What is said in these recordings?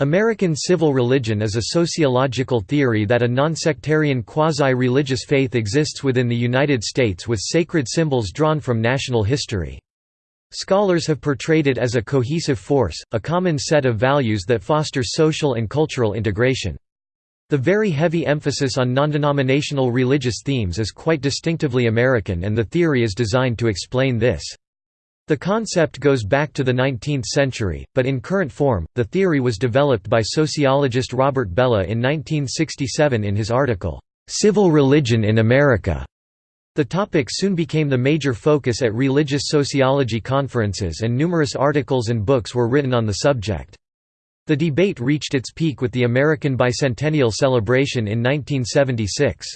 American civil religion is a sociological theory that a nonsectarian quasi-religious faith exists within the United States with sacred symbols drawn from national history. Scholars have portrayed it as a cohesive force, a common set of values that foster social and cultural integration. The very heavy emphasis on non-denominational religious themes is quite distinctively American and the theory is designed to explain this. The concept goes back to the 19th century, but in current form, the theory was developed by sociologist Robert Bellah in 1967 in his article, "'Civil Religion in America". The topic soon became the major focus at religious sociology conferences and numerous articles and books were written on the subject. The debate reached its peak with the American Bicentennial Celebration in 1976.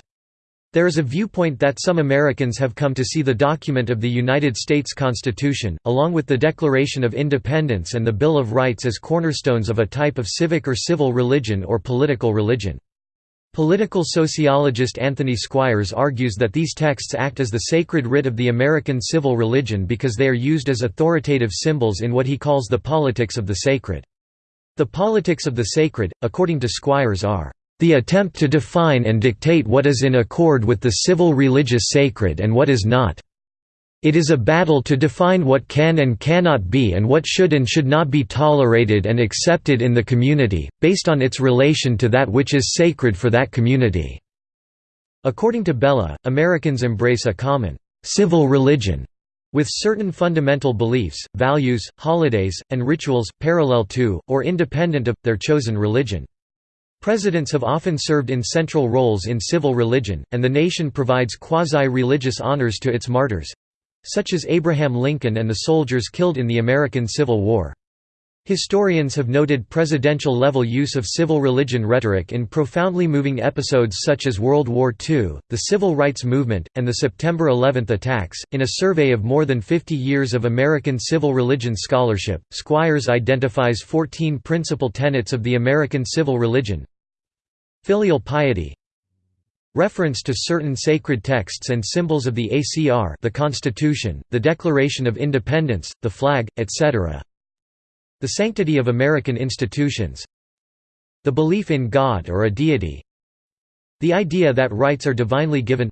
There is a viewpoint that some Americans have come to see the document of the United States Constitution, along with the Declaration of Independence and the Bill of Rights as cornerstones of a type of civic or civil religion or political religion. Political sociologist Anthony Squiers argues that these texts act as the sacred writ of the American civil religion because they are used as authoritative symbols in what he calls the politics of the sacred. The politics of the sacred, according to Squiers are the attempt to define and dictate what is in accord with the civil religious sacred and what is not. It is a battle to define what can and cannot be and what should and should not be tolerated and accepted in the community, based on its relation to that which is sacred for that community." According to Bellah, Americans embrace a common «civil religion» with certain fundamental beliefs, values, holidays, and rituals, parallel to, or independent of, their chosen religion. Presidents have often served in central roles in civil religion, and the nation provides quasi-religious honors to its martyrs—such as Abraham Lincoln and the soldiers killed in the American Civil War. Historians have noted presidential-level use of civil religion rhetoric in profoundly moving episodes such as World War II, the Civil Rights Movement, and the September 11 attacks. In a survey of more than 50 years of American civil religion scholarship, Squiers identifies 14 principal tenets of the American civil religion. Filial piety, reference to certain sacred texts and symbols of the ACR, the Constitution, the Declaration of Independence, the flag, etc. The sanctity of American institutions The belief in God or a deity The idea that rights are divinely given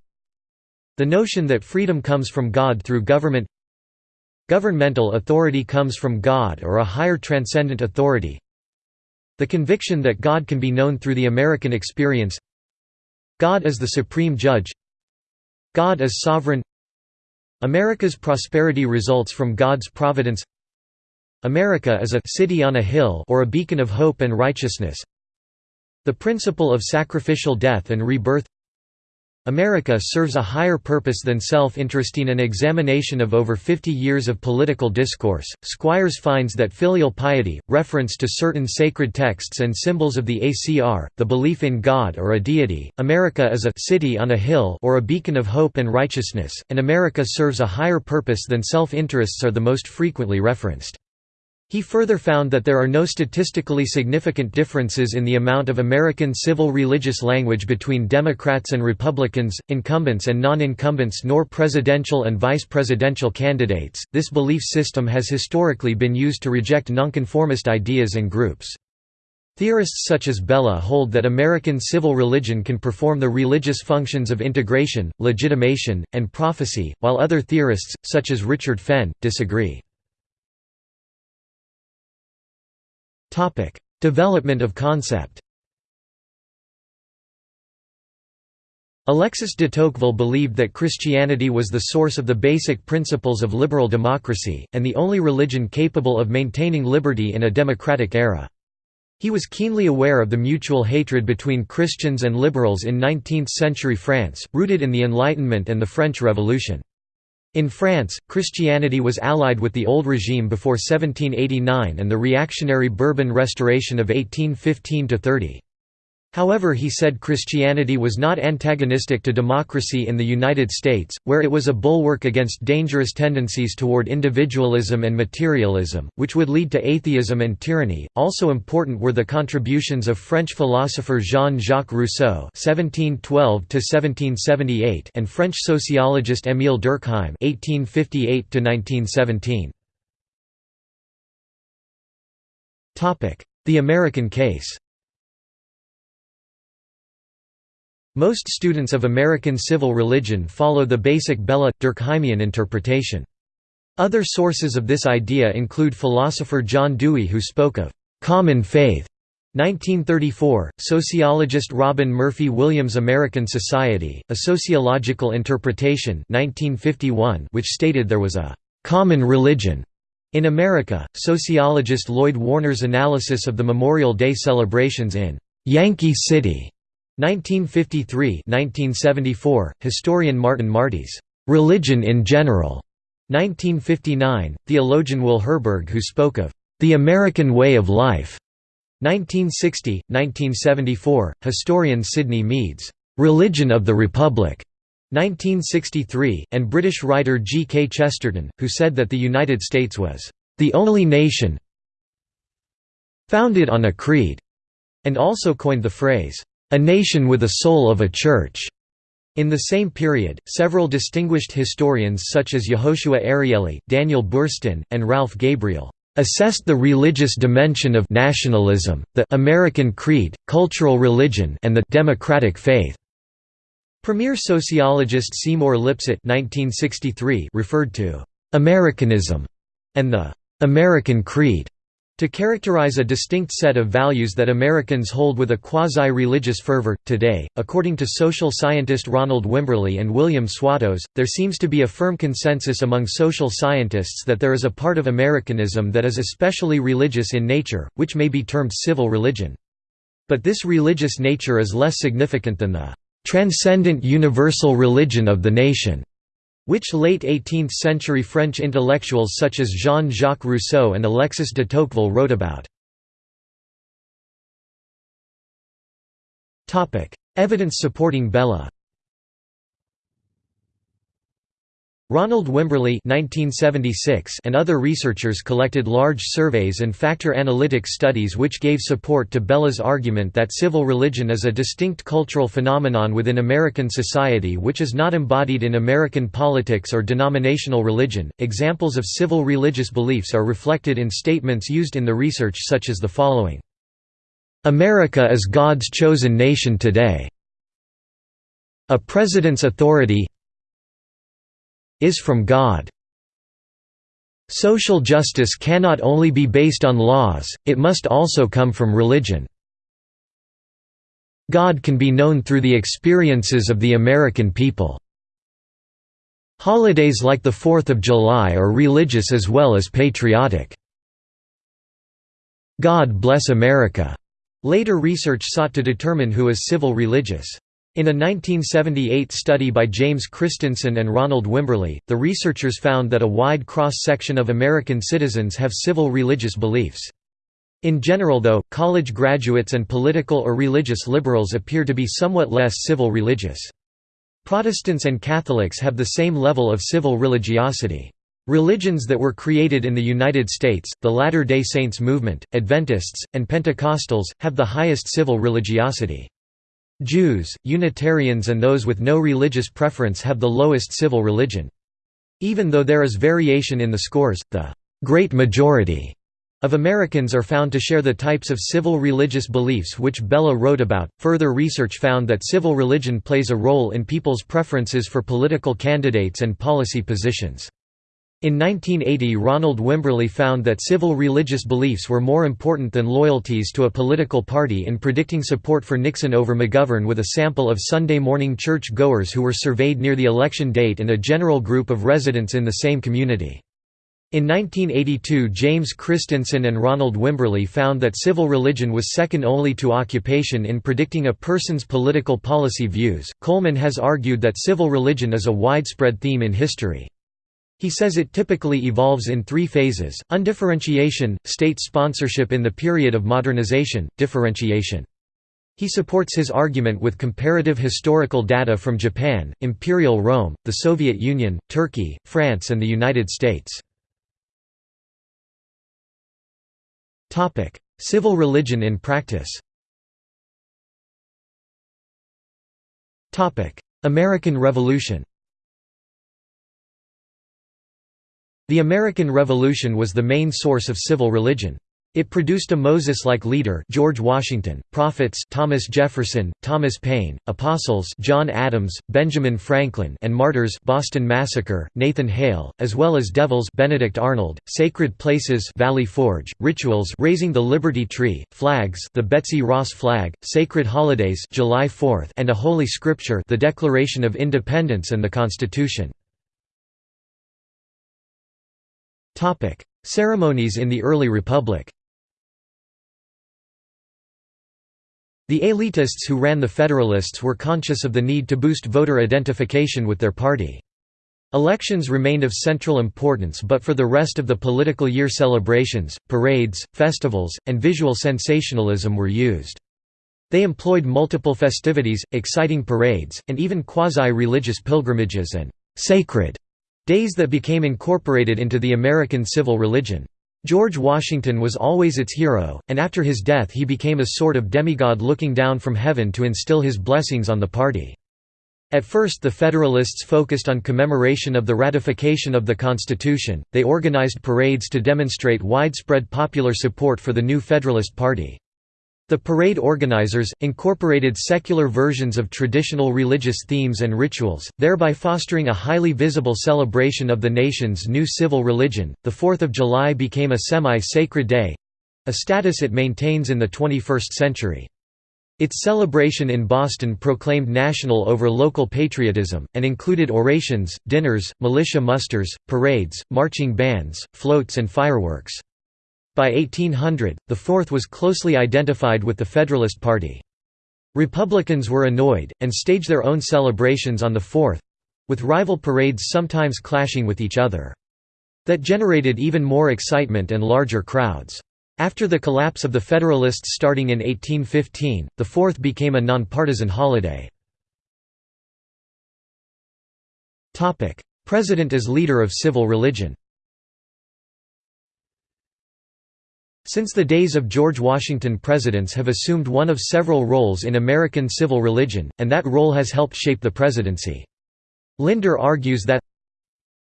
The notion that freedom comes from God through government Governmental authority comes from God or a higher transcendent authority The conviction that God can be known through the American experience God as the supreme judge God as sovereign America's prosperity results from God's providence America is a city on a hill or a beacon of hope and righteousness. The principle of sacrificial death and rebirth America serves a higher purpose than self-interest in an examination of over 50 years of political discourse. Squiers finds that filial piety, reference to certain sacred texts and symbols of the ACR, the belief in God or a deity, America is a city on a hill or a beacon of hope and righteousness, and America serves a higher purpose than self-interests are the most frequently referenced. He further found that there are no statistically significant differences in the amount of American civil religious language between Democrats and Republicans, incumbents and non incumbents, nor presidential and vice presidential candidates. This belief system has historically been used to reject nonconformist ideas and groups. Theorists such as Bellah hold that American civil religion can perform the religious functions of integration, legitimation, and prophecy, while other theorists, such as Richard Fenn, disagree. Development of concept Alexis de Tocqueville believed that Christianity was the source of the basic principles of liberal democracy, and the only religion capable of maintaining liberty in a democratic era. He was keenly aware of the mutual hatred between Christians and liberals in 19th-century France, rooted in the Enlightenment and the French Revolution. In France, Christianity was allied with the old regime before 1789 and the reactionary Bourbon Restoration of 1815–30. However he said Christianity was not antagonistic to democracy in the United States, where it was a bulwark against dangerous tendencies toward individualism and materialism, which would lead to atheism and tyranny. Also important were the contributions of French philosopher Jean-Jacques Rousseau (1712–1778) and French sociologist Émile Durkheim (1858–1917). Topic: The American Case Most students of American civil religion follow the basic Bellah, Durkheimian interpretation. Other sources of this idea include philosopher John Dewey who spoke of «common faith» 1934, sociologist Robin Murphy Williams American Society, A Sociological Interpretation 1951, which stated there was a «common religion» in America, sociologist Lloyd Warner's analysis of the Memorial Day celebrations in «Yankee City» 1953–1974, historian Martin Marty's «Religion in General» 1959, theologian Will Herberg who spoke of «the American way of life» 1960, 1974, historian Sidney Mead's «Religion of the Republic» 1963, and British writer G. K. Chesterton, who said that the United States was «the only nation founded on a creed», and also coined the phrase «a nation with a soul of a church». In the same period, several distinguished historians such as Yehoshua Arieli, Daniel Boorstin, and Ralph Gabriel assessed the religious dimension of nationalism, the American creed, cultural religion and the democratic faith. Premier sociologist Seymour Lipset 1963 referred to Americanism and the American creed to characterize a distinct set of values that Americans hold with a quasi-religious fervor. Today, according to social scientist Ronald Wimberley and William Swatos, there seems to be a firm consensus among social scientists that there is a part of Americanism that is especially religious in nature, which may be termed civil religion. But this religious nature is less significant than the transcendent universal religion of the nation which late 18th-century French intellectuals such as Jean-Jacques Rousseau and Alexis de Tocqueville wrote about. Evidence supporting Bellah Ronald Wimberley and other researchers collected large surveys and factor analytic studies which gave support to Bellah's argument that civil religion is a distinct cultural phenomenon within American society which is not embodied in American politics or denominational religion. Examples of civil religious beliefs are reflected in statements used in the research such as the following. America is God's chosen nation today. A president's authority, is from God. Social justice cannot only be based on laws, it must also come from religion. God can be known through the experiences of the American people. Holidays like the 4th of July are religious as well as patriotic. God bless America. Later research sought to determine who is civil religious. In a 1978 study by James Christenson and Ronald Wimberley, the researchers found that a wide cross-section of American citizens have civil religious beliefs. In general though, college graduates and political or religious liberals appear to be somewhat less civil religious. Protestants and Catholics have the same level of civil religiosity. Religions that were created in the United States, the Latter-day Saints movement, Adventists, and Pentecostals, have the highest civil religiosity. Jews, Unitarians and those with no religious preference have the lowest civil religion. Even though there is variation in the scores, the «great majority» of Americans are found to share the types of civil religious beliefs which Bellah wrote about. Further research found that civil religion plays a role in people's preferences for political candidates and policy positions. In 1980 Ronald Wimberley found that civil religious beliefs were more important than loyalties to a political party in predicting support for Nixon over McGovern with a sample of Sunday morning church goers who were surveyed near the election date and a general group of residents in the same community. In 1982 James Christenson and Ronald Wimberley found that civil religion was second only to occupation in predicting a person's political policy views. Coleman has argued that civil religion is a widespread theme in history. He says it typically evolves in three phases, undifferentiation, state sponsorship in the period of modernization, differentiation. He supports his argument with comparative historical data from Japan, Imperial Rome, the Soviet Union, Turkey, France and the United States. Civil religion in practice American Revolution The American Revolution was the main source of civil religion. It produced a Moses-like leader George Washington, prophets Thomas Jefferson, Thomas Paine, apostles John Adams, Benjamin Franklin and martyrs Boston Massacre, Nathan Hale, as well as devils Benedict Arnold, sacred places Valley Forge, rituals raising the Liberty Tree, flags the Betsy Ross flag, sacred holidays July 4th and a holy scripture the Declaration of Independence and the Constitution. Ceremonies in the early republic The elitists who ran the Federalists were conscious of the need to boost voter identification with their party. Elections remained of central importance but for the rest of the political year celebrations, parades, festivals, and visual sensationalism were used. They employed multiple festivities, exciting parades, and even quasi-religious pilgrimages and «sacred» days that became incorporated into the American civil religion. George Washington was always its hero, and after his death he became a sort of demigod looking down from heaven to instill his blessings on the party. At first the Federalists focused on commemoration of the ratification of the Constitution, they organized parades to demonstrate widespread popular support for the new Federalist Party. The parade organizers, incorporated secular versions of traditional religious themes and rituals, thereby fostering a highly visible celebration of the nation's new civil religion. The 4th of July became a semi sacred day a status it maintains in the 21st century. Its celebration in Boston proclaimed national over local patriotism, and included orations, dinners, militia musters, parades, marching bands, floats and fireworks. By 1800, the Fourth was closely identified with the Federalist Party. Republicans were annoyed, and staged their own celebrations on the Fourth—with rival parades sometimes clashing with each other. That generated even more excitement and larger crowds. After the collapse of the Federalists starting in 1815, the Fourth became a nonpartisan holiday. President as leader of civil religion Since the days of George Washington presidents have assumed one of several roles in American civil religion, and that role has helped shape the presidency. Linder argues that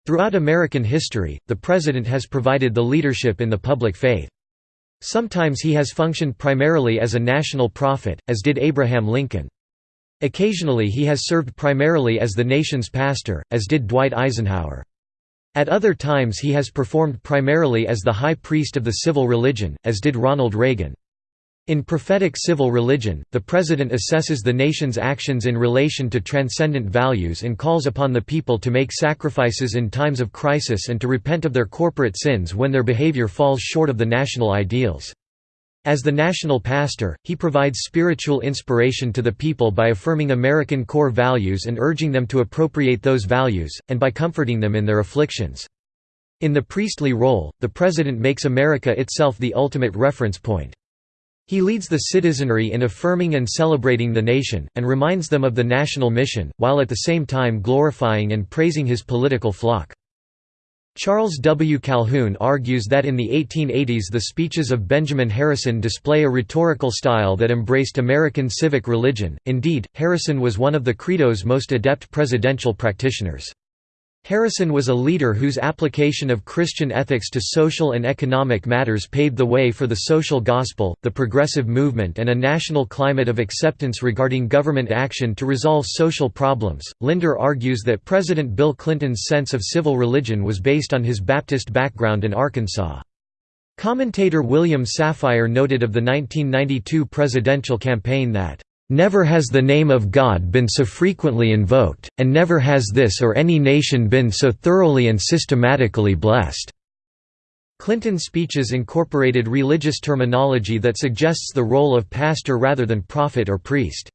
Throughout American history, the president has provided the leadership in the public faith. Sometimes he has functioned primarily as a national prophet, as did Abraham Lincoln. Occasionally he has served primarily as the nation's pastor, as did Dwight Eisenhower. At other times he has performed primarily as the high priest of the civil religion, as did Ronald Reagan. In prophetic civil religion, the president assesses the nation's actions in relation to transcendent values and calls upon the people to make sacrifices in times of crisis and to repent of their corporate sins when their behavior falls short of the national ideals. As the national pastor, he provides spiritual inspiration to the people by affirming American core values and urging them to appropriate those values, and by comforting them in their afflictions. In the priestly role, the president makes America itself the ultimate reference point. He leads the citizenry in affirming and celebrating the nation, and reminds them of the national mission, while at the same time glorifying and praising his political flock. Charles W. Calhoun argues that in the 1880s the speeches of Benjamin Harrison display a rhetorical style that embraced American civic religion, indeed, Harrison was one of the Credo's most adept presidential practitioners. Harrison was a leader whose application of Christian ethics to social and economic matters paved the way for the social gospel, the progressive movement, and a national climate of acceptance regarding government action to resolve social problems. Linder argues that President Bill Clinton's sense of civil religion was based on his Baptist background in Arkansas. Commentator William Safire noted of the 1992 presidential campaign that Never has the name of God been so frequently invoked, and never has this or any nation been so thoroughly and systematically blessed." Clinton's speeches incorporated religious terminology that suggests the role of pastor rather than prophet or priest.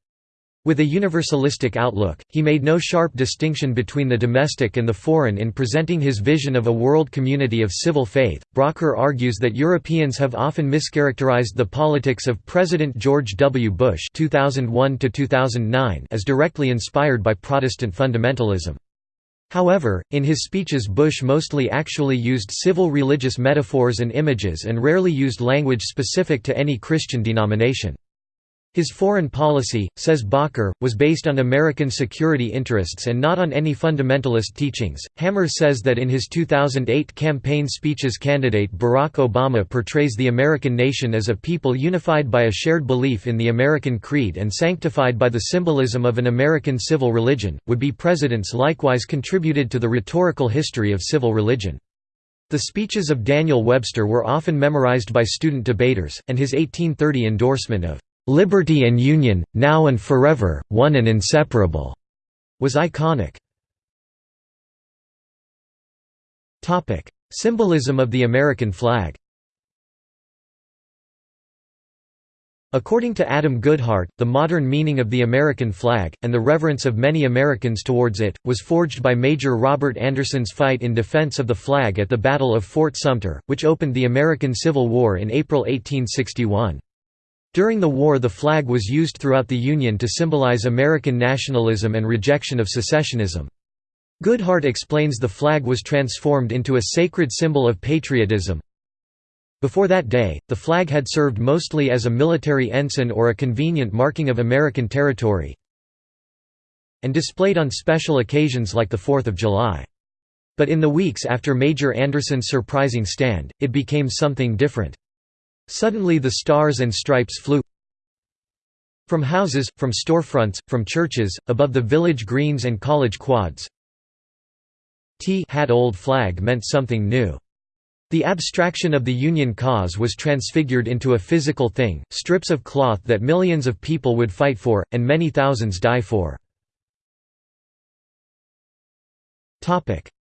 With a universalistic outlook, he made no sharp distinction between the domestic and the foreign in presenting his vision of a world community of civil faith. Brocker argues that Europeans have often mischaracterized the politics of President George W. Bush (2001–2009) as directly inspired by Protestant fundamentalism. However, in his speeches Bush mostly actually used civil religious metaphors and images and rarely used language specific to any Christian denomination. His foreign policy, says Brocker, was based on American security interests and not on any fundamentalist teachings. Hammer says that in his 2008 campaign speeches, candidate Barack Obama portrays the American nation as a people unified by a shared belief in the American creed and sanctified by the symbolism of an American civil religion. Would be presidents likewise contributed to the rhetorical history of civil religion. The speeches of Daniel Webster were often memorized by student debaters, and his 1830 endorsement of "'Liberty and Union, now and forever, one and inseparable' was iconic. Symbolism of the American flag According to Adam Goodheart, the modern meaning of the American flag, and the reverence of many Americans towards it, was forged by Major Robert Anderson's fight in defense of the flag at the Battle of Fort Sumter, which opened the American Civil War in April 1861. During the war the flag was used throughout the Union to symbolize American nationalism and rejection of secessionism. Goodheart explains the flag was transformed into a sacred symbol of patriotism. Before that day, the flag had served mostly as a military ensign or a convenient marking of American territory and displayed on special occasions like the 4th of July. But in the weeks after Major Anderson's surprising stand, it became something different. Suddenly the stars and stripes flew from houses, from storefronts, from churches, above the village greens and college quads. T hat old flag meant something new. The abstraction of the Union cause was transfigured into a physical thing, strips of cloth that millions of people would fight for, and many thousands die for.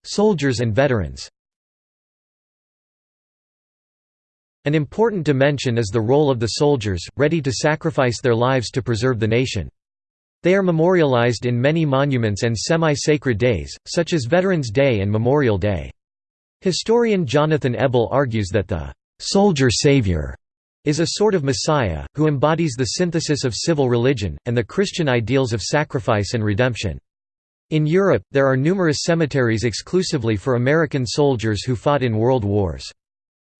Soldiers and veterans An important dimension is the role of the soldiers, ready to sacrifice their lives to preserve the nation. They are memorialized in many monuments and semi-sacred days, such as Veterans Day and Memorial Day. Historian Jonathan Ebel argues that the «soldier savior» is a sort of messiah, who embodies the synthesis of civil religion, and the Christian ideals of sacrifice and redemption. In Europe, there are numerous cemeteries exclusively for American soldiers who fought in world wars.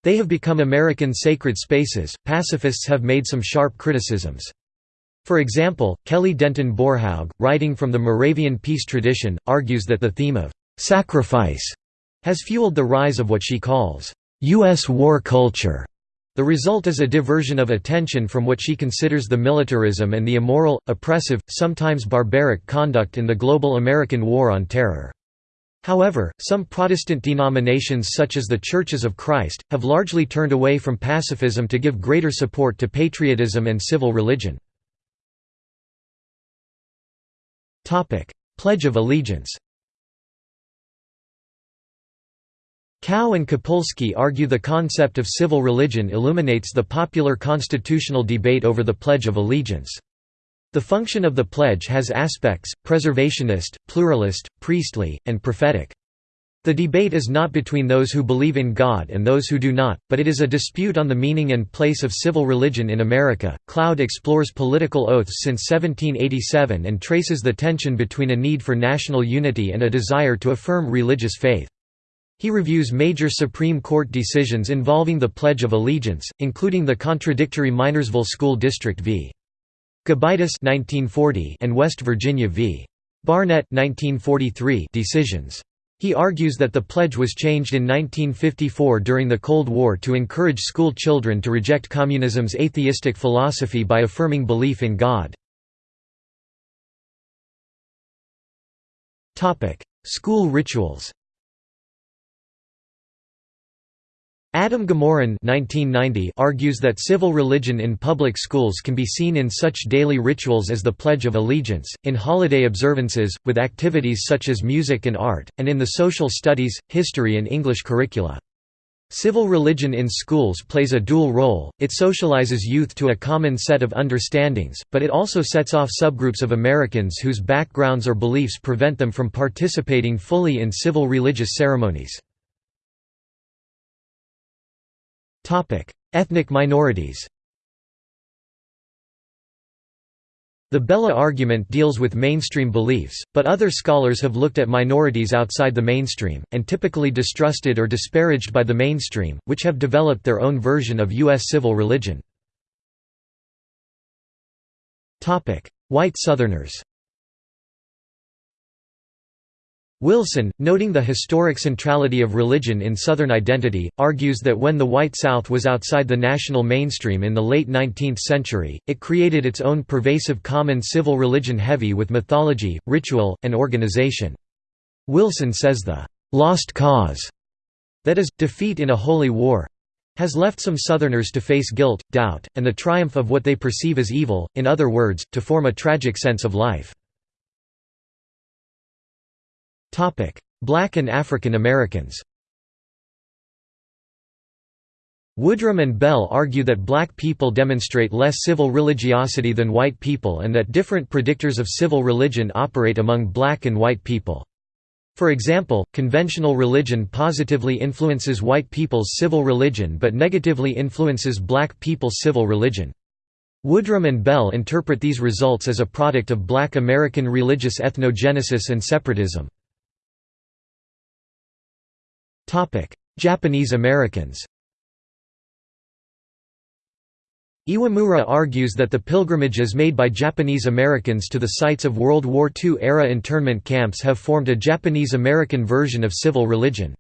They have become American sacred spaces. Pacifists have made some sharp criticisms. For example, Kelly Denton Borhaug, writing from the Moravian peace tradition, argues that the theme of sacrifice has fueled the rise of what she calls U.S. war culture. The result is a diversion of attention from what she considers the militarism and the immoral, oppressive, sometimes barbaric conduct in the global American War on Terror. However, some Protestant denominations such as the Churches of Christ, have largely turned away from pacifism to give greater support to patriotism and civil religion. Pledge of Allegiance Kao and Copulsky argue the concept of civil religion illuminates the popular constitutional debate over the Pledge of Allegiance. The function of the pledge has aspects, preservationist, pluralist, priestly, and prophetic. The debate is not between those who believe in God and those who do not, but it is a dispute on the meaning and place of civil religion in America. Cloud explores political oaths since 1787 and traces the tension between a need for national unity and a desire to affirm religious faith. He reviews major Supreme Court decisions involving the Pledge of Allegiance, including the contradictory Minersville School District v. Gobitis and West Virginia v. Barnette decisions. He argues that the pledge was changed in 1954 during the Cold War to encourage school children to reject communism's atheistic philosophy by affirming belief in God. School rituals Adam Gamoran argues that civil religion in public schools can be seen in such daily rituals as the Pledge of Allegiance, in holiday observances, with activities such as music and art, and in the social studies, history and English curricula. Civil religion in schools plays a dual role, it socializes youth to a common set of understandings, but it also sets off subgroups of Americans whose backgrounds or beliefs prevent them from participating fully in civil religious ceremonies. Ethnic minorities The Bellah argument deals with mainstream beliefs, but other scholars have looked at minorities outside the mainstream, and typically distrusted or disparaged by the mainstream, which have developed their own version of U.S. civil religion. White Southerners Wilson, noting the historic centrality of religion in Southern identity, argues that when the White South was outside the national mainstream in the late 19th century, it created its own pervasive common civil religion heavy with mythology, ritual, and organization. Wilson says the «lost cause» that is, defeat in a holy war has left some Southerners to face guilt, doubt, and the triumph of what they perceive as evil, in other words, to form a tragic sense of life. Black and African Americans Woodrum and Bell argue that black people demonstrate less civil religiosity than white people and that different predictors of civil religion operate among black and white people. For example, conventional religion positively influences white people's civil religion but negatively influences black people's civil religion. Woodrum and Bell interpret these results as a product of black American religious ethnogenesis and separatism. Japanese Americans Iwamura argues that the pilgrimages made by Japanese Americans to the sites of World War II-era internment camps have formed a Japanese-American version of civil religion.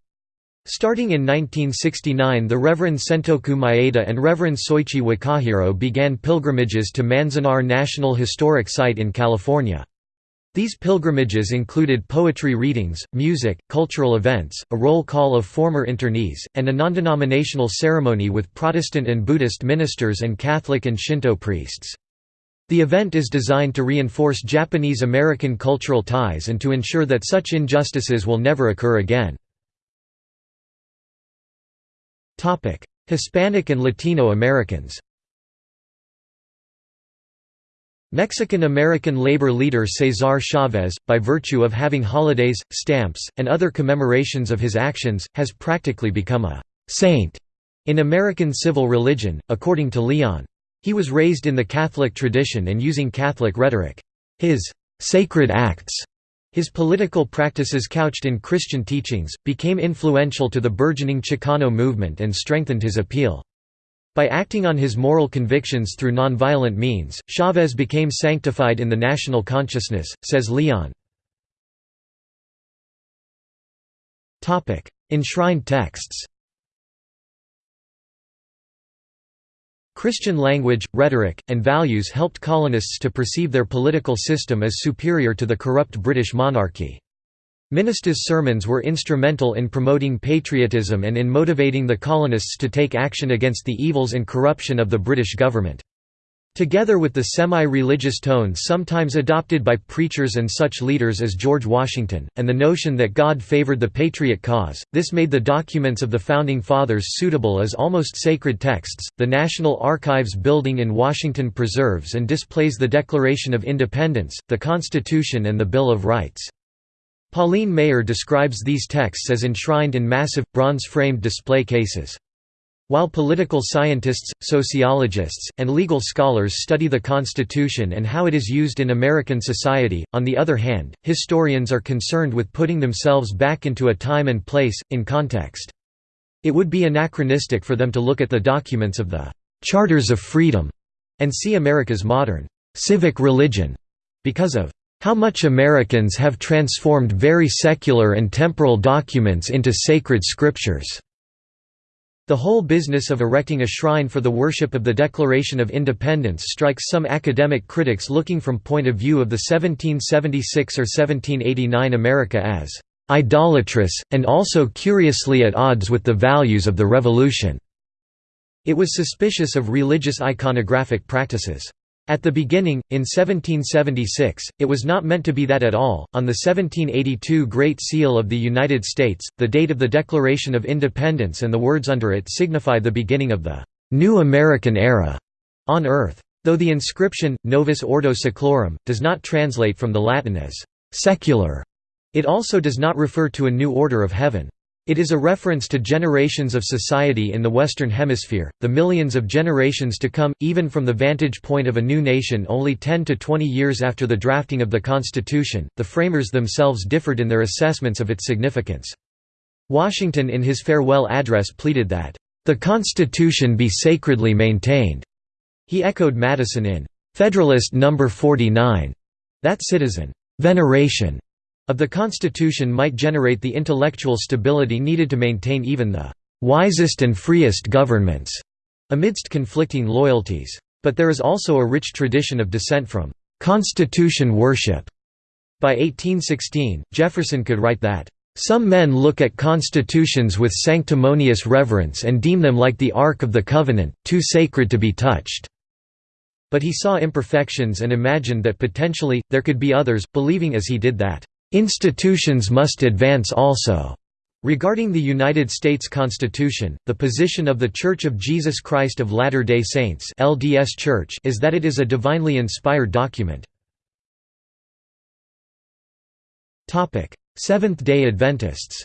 Starting in 1969 the Reverend Sentoku Maeda and Reverend Soichi Wakahiro began pilgrimages to Manzanar National Historic Site in California. These pilgrimages included poetry readings, music, cultural events, a roll call of former internees, and a non-denominational ceremony with Protestant and Buddhist ministers and Catholic and Shinto priests. The event is designed to reinforce Japanese-American cultural ties and to ensure that such injustices will never occur again. Hispanic and Latino Americans Mexican-American labor leader Cesar Chavez, by virtue of having holidays, stamps, and other commemorations of his actions, has practically become a «saint» in American civil religion, according to Leon. He was raised in the Catholic tradition and using Catholic rhetoric. His «sacred acts» His political practices couched in Christian teachings, became influential to the burgeoning Chicano movement and strengthened his appeal. By acting on his moral convictions through nonviolent means, Chavez became sanctified in the national consciousness, says Leon. Enshrined texts Christian language, rhetoric, and values helped colonists to perceive their political system as superior to the corrupt British monarchy. Minista's sermons were instrumental in promoting patriotism and in motivating the colonists to take action against the evils and corruption of the British government. Together with the semi-religious tones sometimes adopted by preachers and such leaders as George Washington, and the notion that God favored the patriot cause, this made the documents of the Founding Fathers suitable as almost sacred texts. The National Archives building in Washington preserves and displays the Declaration of Independence, the Constitution and the Bill of Rights. Pauline Maier describes these texts as enshrined in massive, bronze-framed display cases. While political scientists, sociologists, and legal scholars study the Constitution and how it is used in American society, on the other hand, historians are concerned with putting themselves back into a time and place, in context. It would be anachronistic for them to look at the documents of the «Charters of Freedom» and see America's modern «civic religion» because of how much Americans have transformed very secular and temporal documents into sacred scriptures. The whole business of erecting a shrine for the worship of the Declaration of Independence strikes some academic critics looking from point of view of the 1776 or 1789 America as idolatrous, and also curiously at odds with the values of the Revolution. It was suspicious of religious iconographic practices. At the beginning, in 1776, it was not meant to be that at all. On the 1782 Great Seal of the United States, the date of the Declaration of Independence and the words under it signify the beginning of the new American era on Earth. Though the inscription, Novus Ordo Seclorum, does not translate from the Latin as secular, it also does not refer to a new order of heaven. It is a reference to generations of society in the Western Hemisphere, the millions of generations to come, even from the vantage point of a new nation only 10 to 20 years after the drafting of the Constitution. The framers themselves differed in their assessments of its significance. Washington in his farewell address pleaded that, "...the Constitution be sacredly maintained." He echoed Madison in, Federalist No. 49, that citizen veneration of the Constitution might generate the intellectual stability needed to maintain even the wisest and freest governments amidst conflicting loyalties. But there is also a rich tradition of dissent from «constitution worship». By 1816, Jefferson could write that, "...some men look at constitutions with sanctimonious reverence and deem them like the Ark of the Covenant, too sacred to be touched." But he saw imperfections and imagined that potentially, there could be others, believing as he did that, "...institutions must advance also." Regarding the United States Constitution, the position of The Church of Jesus Christ of Latter-day Saints LDS Church is that it is a divinely inspired document. Seventh-day Adventists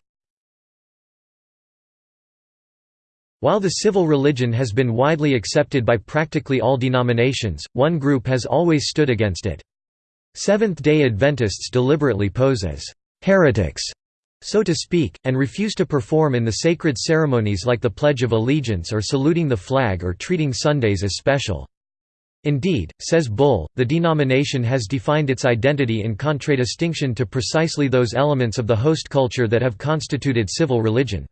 While the civil religion has been widely accepted by practically all denominations, one group has always stood against it. Seventh-day Adventists deliberately pose as «heretics» so to speak, and refuse to perform in the sacred ceremonies like the Pledge of Allegiance or saluting the flag or treating Sundays as special. Indeed, says Bull, the denomination has defined its identity in contradistinction to precisely those elements of the host culture that have constituted civil religion.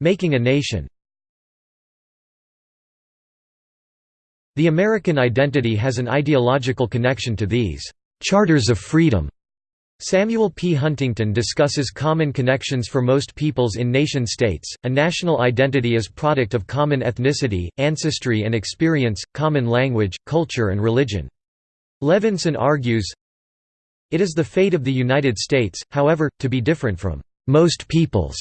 Making a nation The American identity has an ideological connection to these Charters of Freedom. Samuel P. Huntington discusses common connections for most peoples in nation-states, a national identity is product of common ethnicity, ancestry and experience, common language, culture and religion. Levinson argues, It is the fate of the United States, however, to be different from most peoples,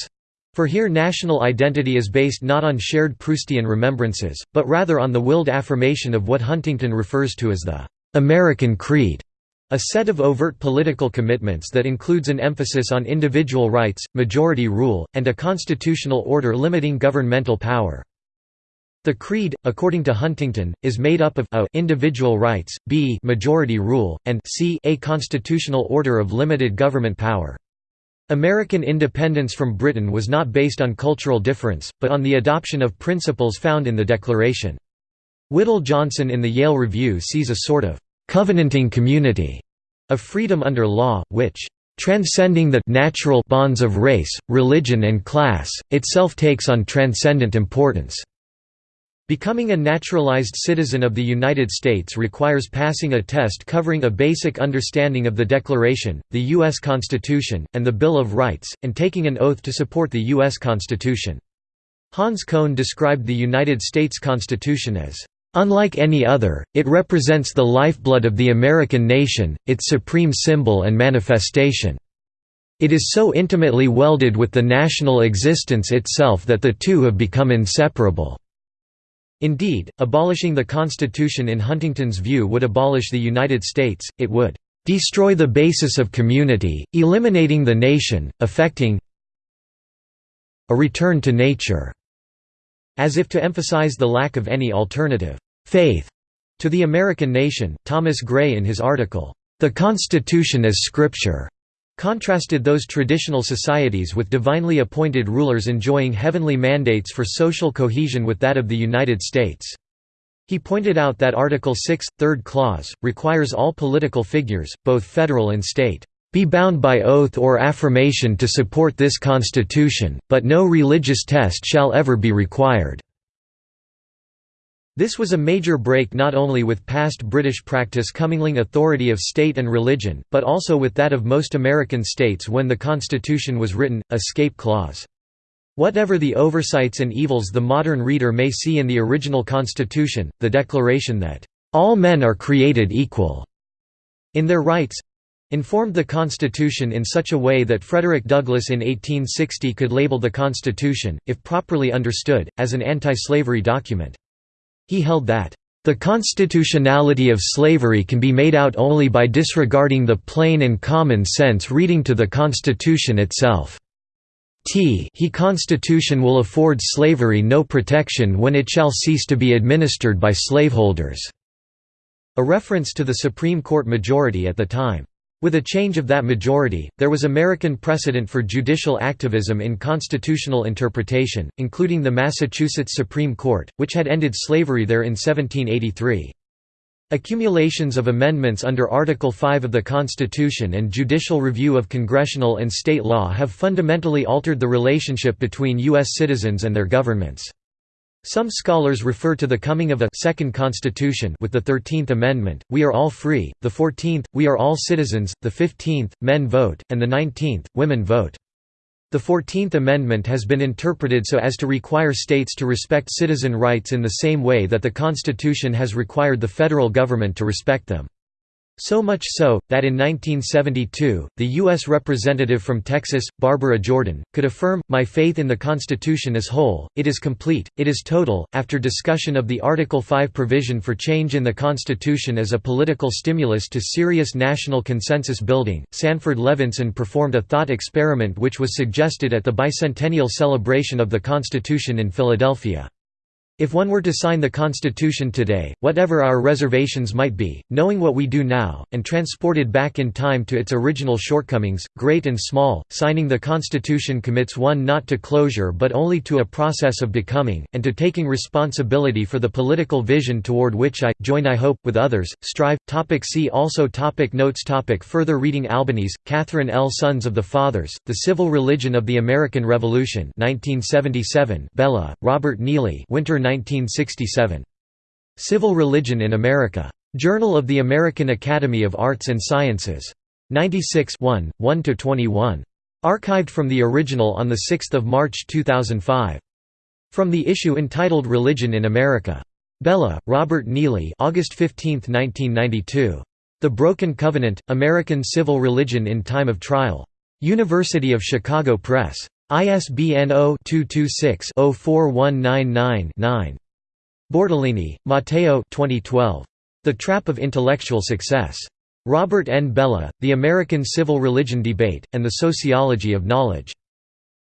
for here national identity is based not on shared Proustian remembrances, but rather on the willed affirmation of what Huntington refers to as the American Creed. A set of overt political commitments that includes an emphasis on individual rights, majority rule, and a constitutional order limiting governmental power. The creed, according to Huntington, is made up of a individual rights, b majority rule, and c a constitutional order of limited government power. American independence from Britain was not based on cultural difference, but on the adoption of principles found in the Declaration. Whittle Johnston in the Yale Review sees a sort of covenanting community of freedom under law, which transcending the natural bonds of race, religion and class, itself takes on transcendent importance." Becoming a naturalized citizen of the United States requires passing a test covering a basic understanding of the Declaration, the U.S. Constitution, and the Bill of Rights, and taking an oath to support the U.S. Constitution. Hans Kohn described the United States Constitution as Unlike any other, it represents the lifeblood of the American nation, its supreme symbol and manifestation. It is so intimately welded with the national existence itself that the two have become inseparable." Indeed, abolishing the Constitution in Huntington's view would abolish the United States, it would "...destroy the basis of community, eliminating the nation, affecting a return to nature." As if to emphasize the lack of any alternative faith to the American nation, Thomas Grey in his article, The Constitution as Scripture, contrasted those traditional societies with divinely appointed rulers enjoying heavenly mandates for social cohesion with that of the United States. He pointed out that Article 6, third clause, requires all political figures, both federal and state, be bound by oath or affirmation to support this Constitution, but no religious test shall ever be required." This was a major break not only with past British practice commingling authority of state and religion, but also with that of most American states when the Constitution was written, escape clause. Whatever the oversights and evils the modern reader may see in the original Constitution, the declaration that, "...all men are created equal," in their rights, informed the Constitution in such a way that Frederick Douglass in 1860 could label the Constitution, if properly understood, as an anti-slavery document. He held that, "...the constitutionality of slavery can be made out only by disregarding the plain and common sense reading to the Constitution itself." T he Constitution will afford slavery no protection when it shall cease to be administered by slaveholders." A reference to the Supreme Court majority at the time. With a change of that majority, there was American precedent for judicial activism in constitutional interpretation, including the Massachusetts Supreme Court, which had ended slavery there in 1783. Accumulations of amendments under Article 5 of the Constitution and judicial review of congressional and state law have fundamentally altered the relationship between U.S. citizens and their governments. Some scholars refer to the coming of a second constitution with the 13th Amendment, we are all free, the 14th, we are all citizens, the 15th, men vote, and the 19th, women vote. The Fourteenth Amendment has been interpreted so as to require states to respect citizen rights in the same way that the Constitution has required the federal government to respect them. So much so, that in 1972, the U.S. Representative from Texas, Barbara Jordan, could affirm, My faith in the Constitution is whole, it is complete, it is total. After discussion of the Article 5 provision for change in the Constitution as a political stimulus to serious national consensus building, Sanford Levinson performed a thought experiment which was suggested at the bicentennial celebration of the Constitution in Philadelphia. If one were to sign the Constitution today, whatever our reservations might be, knowing what we do now, and transported back in time to its original shortcomings, great and small, signing the Constitution commits one not to closure but only to a process of becoming, and to taking responsibility for the political vision toward which I, join I hope, with others, strive. Topic see also topic Notes topic Further reading Albanese, Catherine L. Sons of the Fathers, The Civil Religion of the American Revolution 1977 Bellah, Robert Neely Winter 1967. Civil Religion in America. Journal of the American Academy of Arts and Sciences. 96 1, 1–21. Archived from the original on 6 March 2005. From the issue entitled Religion in America. Bellah, Robert Neely August 15, 1992. The Broken Covenant, American Civil Religion in Time of Trial. University of Chicago Press. ISBN 0-226-04199-9. Bortolini, Matteo 2012. The Trap of Intellectual Success. Robert N. Bellah, The American Civil Religion Debate, and the Sociology of Knowledge.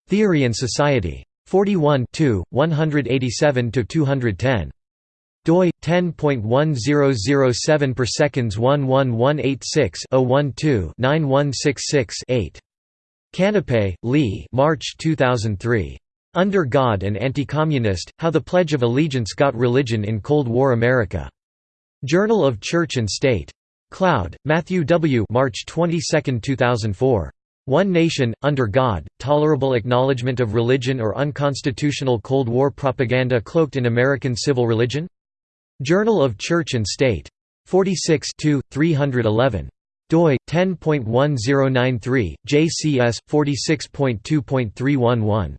Theory and Society. 41 187–210 doi 10.1007 per seconds 11186 012 9166 8 Canipe, Lee March 2003. Under God and Anti-Communist, How the Pledge of Allegiance Got Religion in Cold War America. Journal of Church and State. Cloud, Matthew W. March 22, 2004. One Nation, Under God, Tolerable Acknowledgement of Religion or Unconstitutional Cold War Propaganda Cloaked in American Civil Religion? Journal of Church and State. 46 311 doi 10.1093 JCS 46.2.311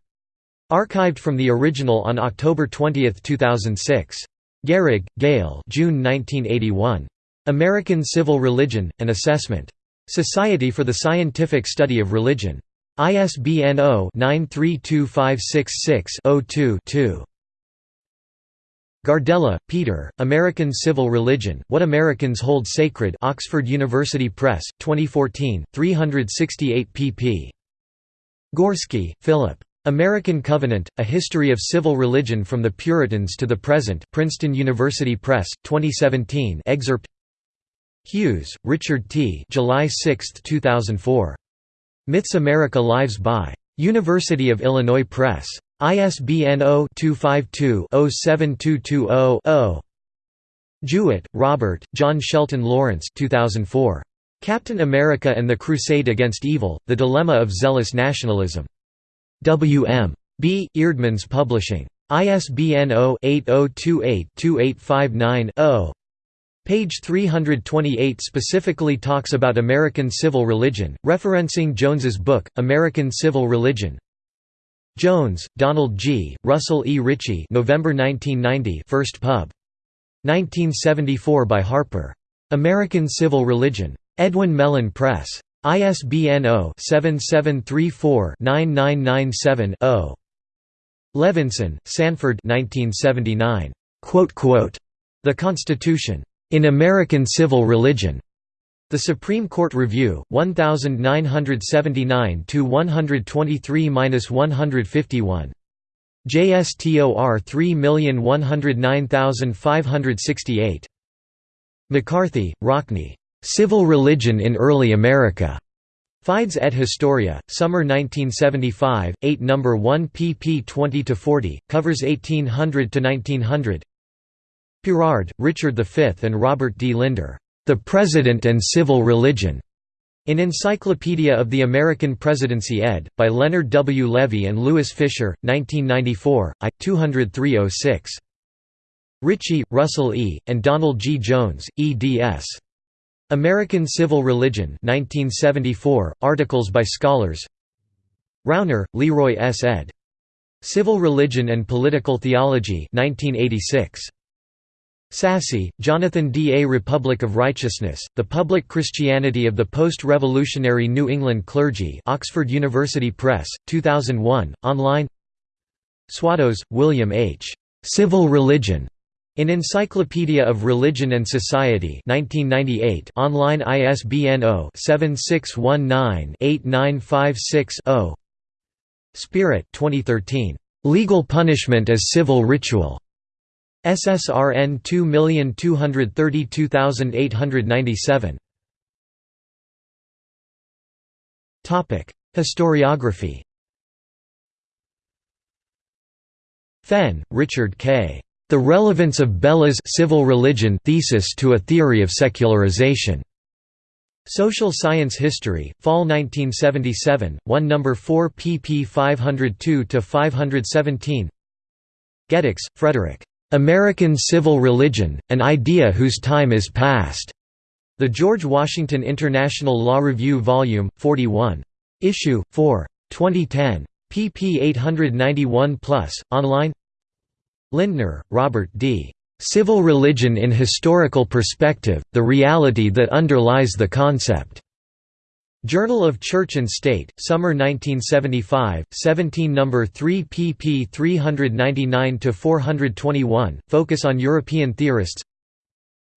archived from the original on October 20, 2006 Gehrig, Gail. June 1981 American Civil Religion An Assessment. Society for the Scientific Study of Religion. ISBN 0-932566-02-2 Gardella, Peter, American Civil Religion, What Americans Hold Sacred Oxford University Press, 2014, 368 pp. Gorski, Philip. American Covenant, A History of Civil Religion from the Puritans to the Present Princeton University Press, 2017 excerpt Hughes, Richard T. July 6, 2004. Myths America Lives by. University of Illinois Press. ISBN 0-252-07220-0. Jewett, Robert, John Shelton Lawrence 2004. Captain America and the Crusade Against Evil, The Dilemma of Zealous Nationalism. W.M. B. Eerdmans Publishing. ISBN 0-8028-2859-0. Page 328 specifically talks about American civil religion, referencing Jones's book, American Civil Religion, Jones, Donald G., Russell E. Richey November 1990 First Pub. 1974 by Harper. American Civil Religion. Edwin Mellen Press. ISBN 0-7734-9997-0. Levinson, Sanford 1979. The Constitution. In American Civil Religion. The Supreme Court Review, 1979 123-151. JSTOR 3109568. McCarthy, Rockne. Civil Religion in Early America. Fides et Historia, Summer 1975, 8 No. 1 pp 20–40, covers 1800–1900 Pierard, Richard V and Robert D. Linder, "'The President and Civil Religion' in Encyclopedia of the American Presidency ed., by Leonard W. Levy and Louis Fisher, 1994, I. 20306. Richey, Russell E., and Donald G. Jones, eds. American Civil Religion 1974, articles by scholars Rouner, Leroy S. ed. Civil Religion and Political Theology 1986. Sassi, Jonathan D. A Republic of Righteousness, The Public Christianity of the Post-Revolutionary New England Clergy Oxford University Press, 2001, online Swatos, William H. Civil Religion. In Encyclopedia of Religion and Society 1998 online ISBN 0-7619-8956-0 Spirit 2013. Legal Punishment as Civil Ritual. SSRN 2232897. Topic: Historiography Fenn, Richard K. The Relevance of Bellah's Civil Religion Thesis to a Theory of Secularization. Social Science History, Fall 1977, 1 No. 4 pp 502–517 Gedicks, Frederick. "'American Civil Religion, An Idea Whose Time Is Past' The George Washington International Law Review Vol. 41. Issue, 4. 2010. pp 891+, online Lindner, Robert D. Civil Religion in Historical Perspective, the Reality that Underlies the Concept. Journal of Church and State, Summer 1975, 17 No. 3 pp 399–421, focus on European theorists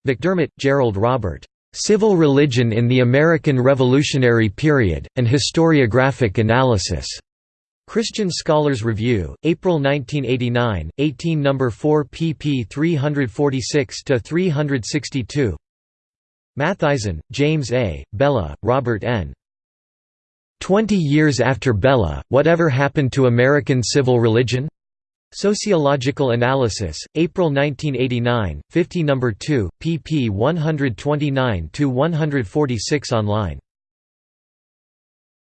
McDermott, Gerald Robert. Civil Religion in the American Revolutionary Period, An Historiographic Analysis. Christian Scholars Review, April 1989, 18 No. 4 pp 346–362 Mathisen, James A., Bellah, Robert N. Twenty Years After Bellah, Whatever Happened to American Civil Religion? Sociological Analysis, April 1989, 50 No. 2, pp 129–146 online